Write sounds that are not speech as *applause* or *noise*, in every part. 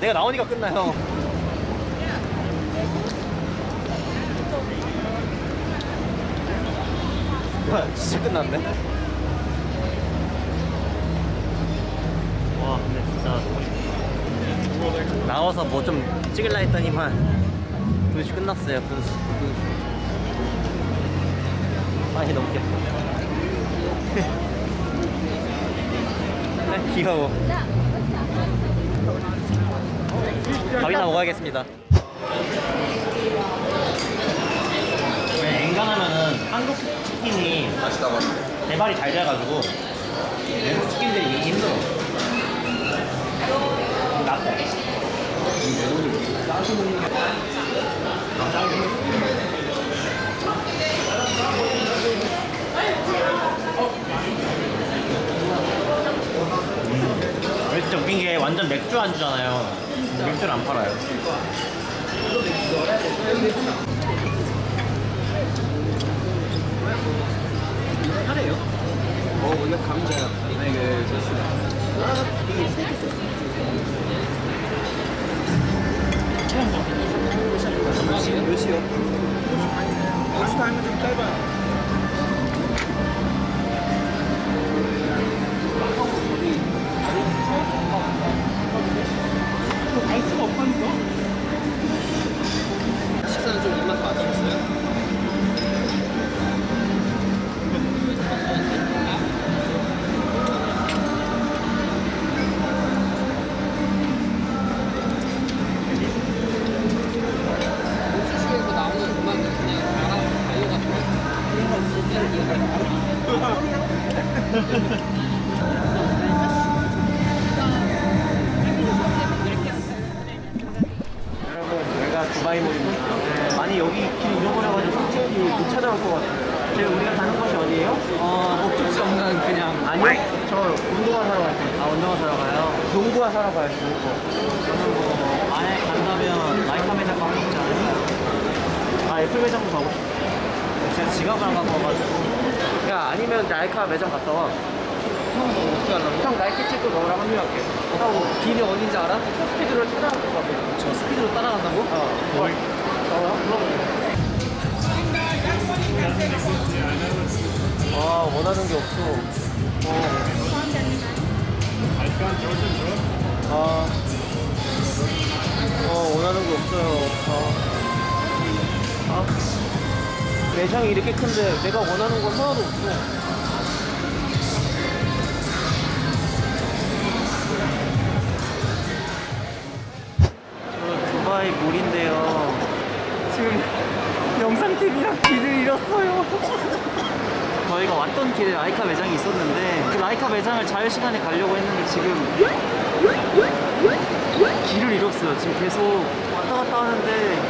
나 내가 나오니까 끝나요. 뭐야, 진짜 끝났네. 와, 근데 진짜 나와서 뭐 좀 찍을라 했더니만 분수 끝났어요. 분수. 아니 너무 귀엽다. 아, 귀여워. 밥이나 먹어야겠습니다. 네, 엔간하면은 한국 치킨이 대발이 잘 돼가지고 외국 치킨들이 이기 힘들어. 나빠. 음. 진짜 웃긴 게 완전 맥주 안주잖아요. 맥주를 안 팔아요. 카레요? 어 원래 감자야. 아 이게 소스가. 몇 시? 몇 시요? 여기가 두바이몰입니다. 많이 여기 길 잃어버려가지고 솔직히 못 찾아올 것 같아요. 지금 우리가 가는 곳이 어디예요? 어, 목적지 없는 그냥 아니요? 저 운동화 사러 갈 거예요. 아, 운동화 사러 가요? 농구화 사러 가요, 농구. 저는 뭐, 만약에 간다면 라이카 매장 가고 싶지 않아요? 아, 애플 매장도 가고 싶어요. 제가 지갑을 안 갖고 와가지고. 야, 아니면 라이카 매장 갔다 와. 형 어떻게 하려고? 형 나이키 찍고 너랑 합류할게. 하고 길이 어딘지 알아? 첫 스피드로 찾아갈 것 같아. 저 스피드로 따라간다고? 어, 뭘? 어, 물어볼게. 아, 원하는 게 없어. 어. 아, 어, 원하는 게 없어요. 아. 아. 매장이 이렇게 큰데 내가 원하는 건 하나도 없어. 저 몰인데요. 지금 영상팀이랑 길을 잃었어요. 저희가 왔던 길에 라이카 매장이 있었는데 그 라이카 매장을 자유시간에 가려고 했는데 지금 길을 잃었어요. 지금 계속 왔다 갔다 하는데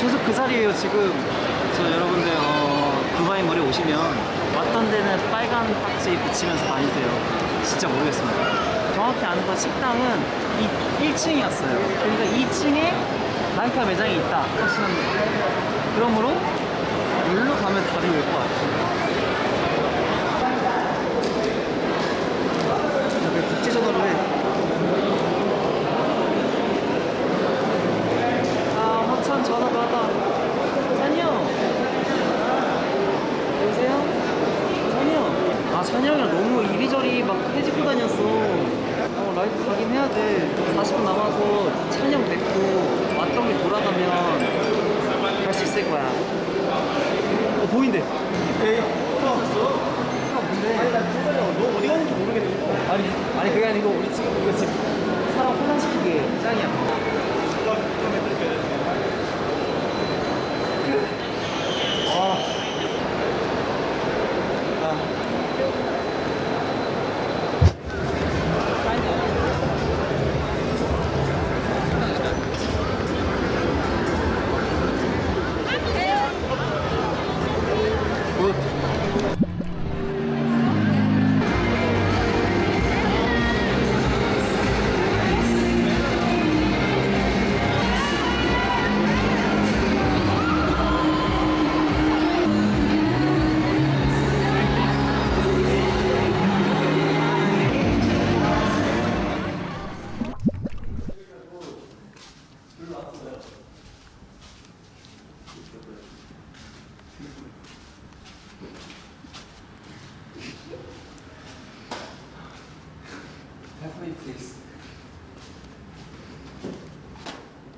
계속 그 자리에요 지금. 그래서 여러분들 어, 두바이 몰에 오시면 왔던 데는 빨간 딱지 붙이면서 다니세요. 진짜 모르겠습니다. 정확히 아는 건 식당은 이 1층이었어요. 그러니까 2층에 라이카 매장이 있다 하시면 그러므로 여기로 가면 답이 올 것 같아요. 왜 국제전화로 해? 아, 허천 전화 받아. 찬영. 여보세요? 찬영. 아, 찬영이랑 너무 이리저리 막 해집고 다녔어. 어, 라이브 가긴 해야 돼. 40분 남아서 찬영 뵙고 왔던 길 돌아가면 갈 수 있을 거야. 어, 보인대. 에이, 나너 어디 가는지 모르겠네. 아니, 아니, 그게 아니고, 우리 지금, 이거 지금 사람 혼란시키기에 짱이야.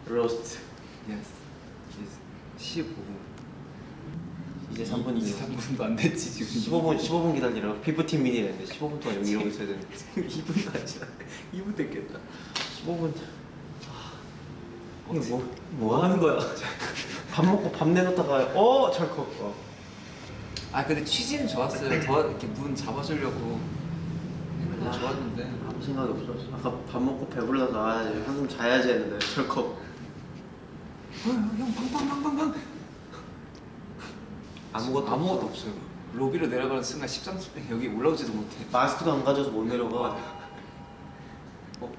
로스트 Yes. Yes. 15분. 이제 3분이요 23분도 안 됐지 지금. 15분 15분 기다리라고 15 미니랬는데 15분 동안 여기 이러고 있어야 되는데 2분도 아니라 2분 됐겠다. 15분 이게 뭐, 뭐 하는 거야? *laughs* 밥 먹고 밥 내놓다가 어 철컥 어. 아 근데 취지는 좋았어요. 더 이렇게 문 잡아주려고 건 좋았는데. 아무 생각이 없어 아까 밥 먹고 배불러서 아 한숨 자야지 했는데 철컥 어, 형 방방방방방. 아무것도 아무것도 없어요. 로비로 내려가는 순간 십상수 여기 올라오지도 못해. 마스크도 안 가져서 못 내려가 어,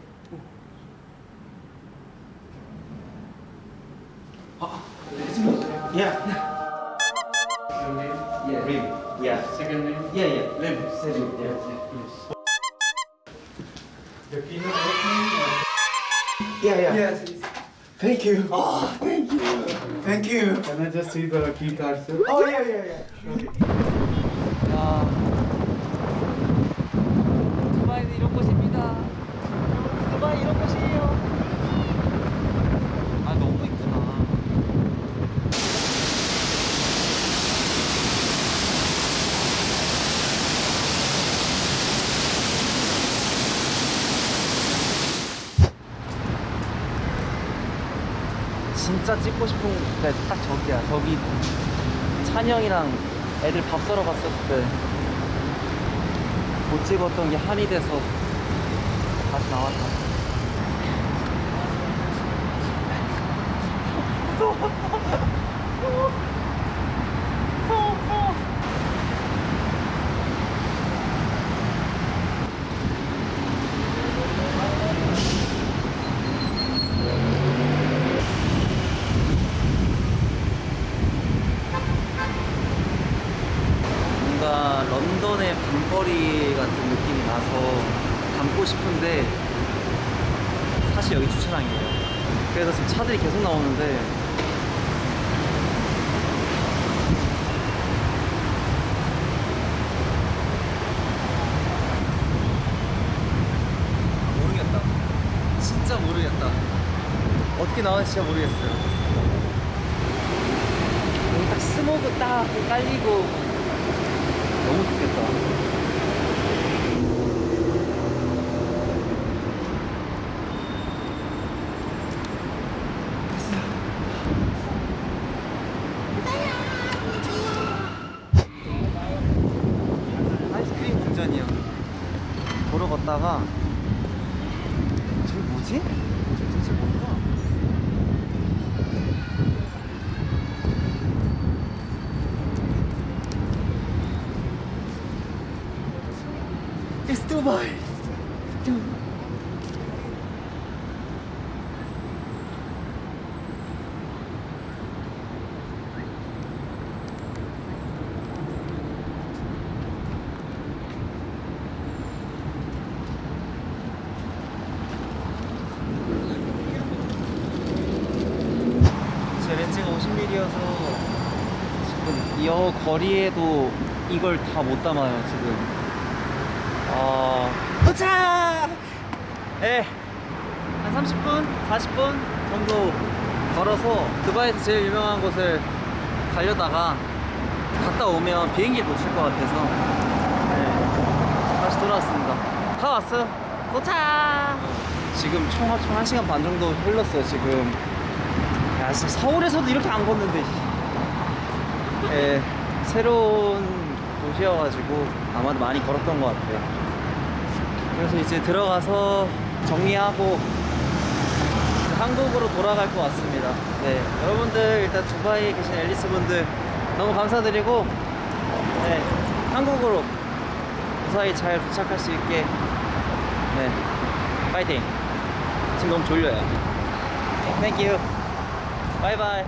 어. 아, 야 예. 림 야. Second name? Yeah, yeah. Lim. Selim, yeah. Yes. The keynote opening or Yeah, yeah. Yes. Thank you. Oh, thank you. Thank you. can I just see the key card, sir? Oh, yeah, yeah, yeah. 야 두바이는 이런 곳입니다 두바이 이런 곳이에요 진짜 찍고 싶은 게딱 저기야 저기 찬영이랑 애들 밥 사러 갔었을 때 못 찍었던 게 한이 돼서 다시 나왔다. 뭔가 런던의 밤거리 같은 느낌이 나서 담고 싶은데 사실 여기 주차장이에요. 그래서 지금 차들이 계속 나오는데 모르겠다. 진짜 모르겠다. 어떻게 나왔는지 진짜 모르겠어요. 여기 딱 스모그 딱 깔리고 너무 좋겠다. 아이스크림 공전이요. 보러 걷다가 저기 뭐지? 저기 도대체 뭔가? Dubai. 제 렌즈가 50mm여서 지금 이 거리에도 이걸 다 못 담아요 지금 어... 도착! 예, 한 30분, 40분 정도 걸어서 두바이에서 제일 유명한 곳을 가려다가 갔다 오면 비행기 놓칠 것 같아서 네, 다시 돌아왔습니다. 다 왔어요. 도착! 지금 총 합치면 1시간 반 정도 흘렀어요, 지금. 야, 진짜 서울에서도 이렇게 안 걷는데. 씨. 예, 새로운 도시여가지고 아마도 많이 걸었던 것 같아요. 그래서 이제 들어가서 정리하고 한국으로 돌아갈 것 같습니다. 네, 여러분들 일단 두바이에 계신 앨리스 분들 너무 감사드리고 네, 한국으로 무사히 잘 도착할 수 있게 네, 파이팅. 지금 너무 졸려요. 땡큐. 바이바이.